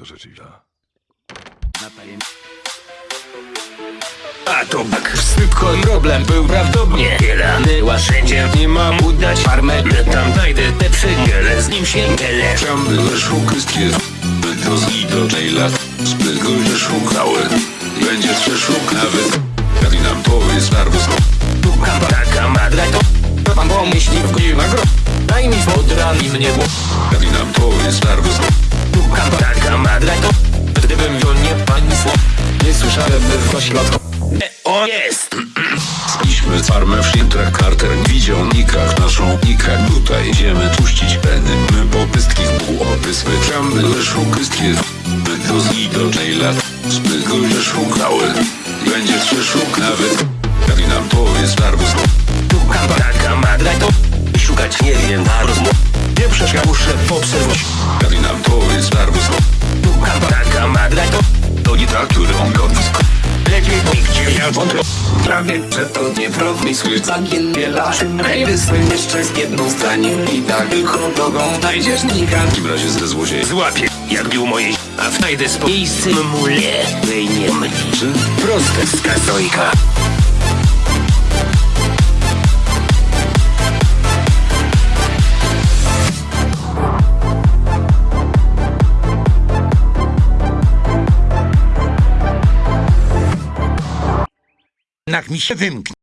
To rzeczywiście. A to tak szybko problem był prawdopodobnie Kielany łaszędzie nie mam udać farmę tam dajdę te przygiele. Z nim się nie Tam były szukyskie Do z do jaila Zbyt go szukały Będzie przeszuk nawet Jak nam powiedz nerwus Szukam taka madra to To pan pomyśli w górę gro Daj mi wodran i mnie Jak nam powiedz nerwus Szukam taka słyszałem by w ośrodku e, O jest. Szliśmy farmę w Shintrach Carter Widział nikach naszą nikach Tutaj idziemy puścić peny. My popystki w pół opysły Tam były szukyskie Do z do jaila Zbyt go szukały. Będzie przeszuk nawet. Jak nam powiedz nerwus Szukam taka madra to Szukać nie wiem na rozmów Nie przeszkadza muszę obserwować Jak nam powiedz nerwus wątpię. Prawie przetodnie prowmisły Całkiem wiela Ej, wysły jeszcze z jedną zdaniem. I tak tylko drogą znajdziesz nika. W takim razie ze złodziej Złapie, jak bił mojej A wtajdę z miejscem mule. Mliczy. Proste. Skazojka Jednak mi się wymknie.